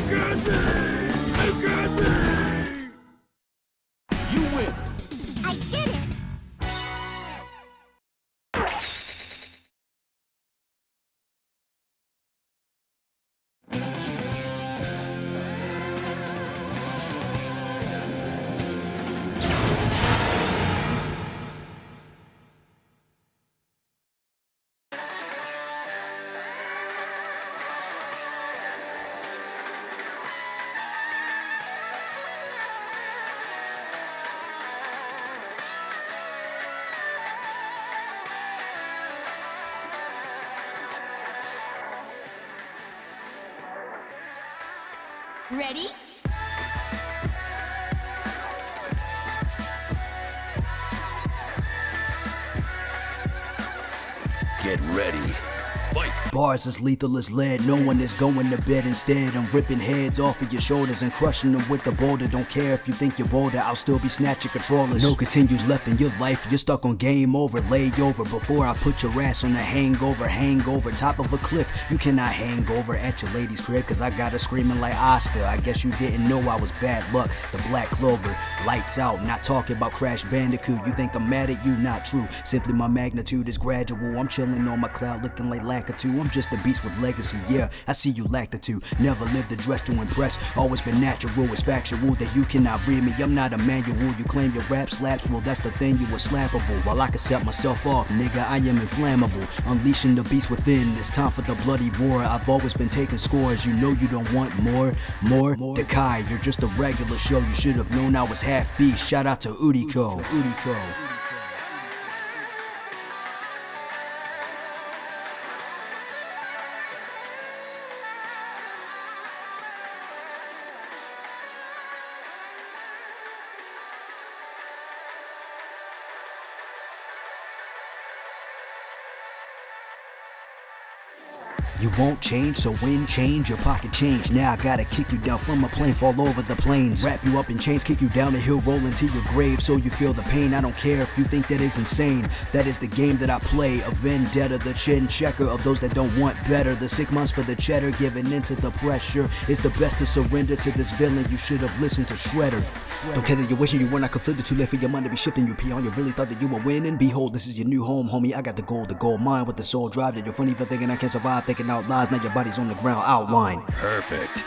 I've got this! I've got this! Ready? Get ready. Fight. Bars as lethal as lead, no one is going to bed instead. I'm ripping heads off of your shoulders and crushing them with the boulder. Don't care if you think you're bolder, I'll still be snatching controllers. No continues left in your life, you're stuck on game over, lay over. Before I put your ass on a hangover, hangover, top of a cliff. You cannot hang over at your lady's crib, cause I got her screaming like Asta. I guess you didn't know I was bad luck. The black clover, lights out, not talking about Crash Bandicoot. You think I'm mad at you? Not true. Simply my magnitude is gradual. I'm chilling on my cloud looking like Lakitu. I'm just a beast with legacy, yeah. I see you lack the two. Never lived a dress to impress. Always been natural, it's factual that you cannot read me. I'm not a manual. You claim your rap slaps, well, that's the thing, you were slappable. While I can set myself off, nigga, I am inflammable. Unleashing the beast within. It's time for the bloody war. I've always been taking scores. You know you don't want more, more, more. Dekai, you're just a regular show. You should have known I was half beast. Shout out to Udiko. Udiko. You won't change, so when change your pocket change. Now I gotta kick you down from a plane, fall over the plains. Wrap you up in chains, kick you down the hill, roll into your grave so you feel the pain. I don't care if you think that is insane. That is the game that I play. A vendetta, the chin checker of those that don't want better. The sick months for the cheddar, giving into the pressure. It's the best to surrender to this villain. You should have listened to Shredder. Don't care that you're wishing you were not conflicted, too late for your mind to be shifting. You pee on, you really thought that you were winning. Behold, this is your new home, homie. I got the gold, the gold mine with the soul drive that you're funny for thinking I can survive, thinking out lies. Now your body's on the ground, outline. Perfect.